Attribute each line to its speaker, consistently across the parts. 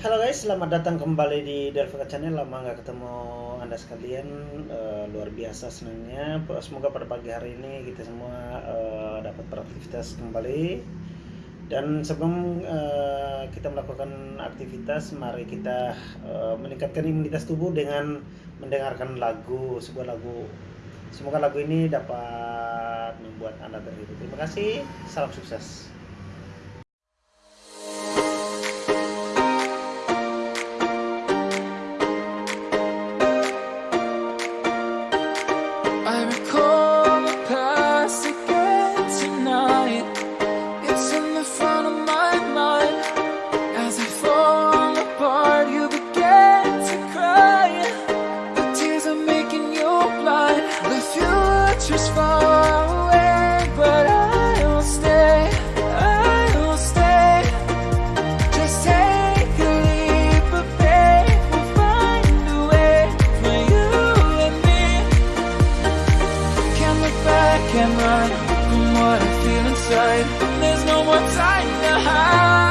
Speaker 1: Halo guys, selamat datang kembali di Delvika Channel. Lama nggak ketemu anda sekalian, uh, luar biasa senangnya. Semoga pada pagi hari ini kita semua uh, dapat beraktivitas kembali. Dan sebelum uh, kita melakukan aktivitas, mari kita uh, meningkatkan imunitas tubuh dengan mendengarkan lagu, sebuah lagu. Semoga lagu ini dapat membuat anda terhibur. Terima kasih, salam sukses.
Speaker 2: There's no more time to hide.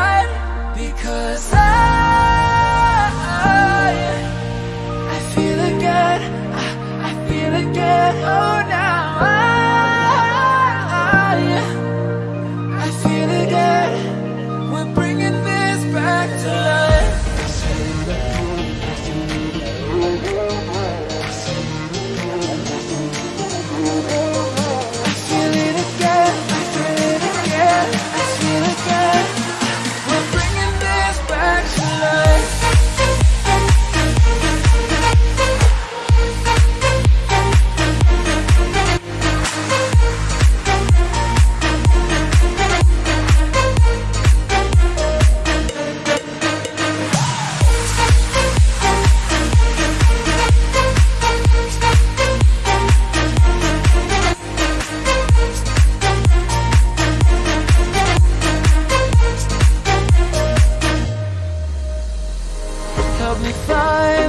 Speaker 2: time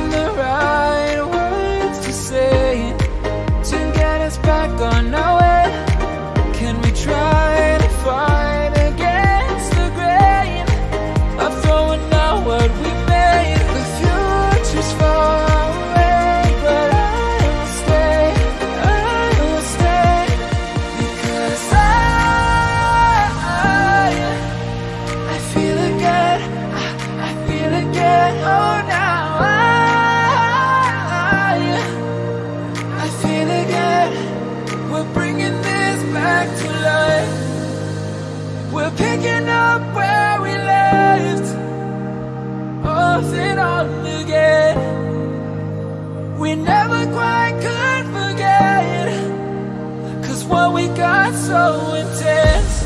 Speaker 2: up where we left. Off and on again. We never quite could forget Cause what we got so intense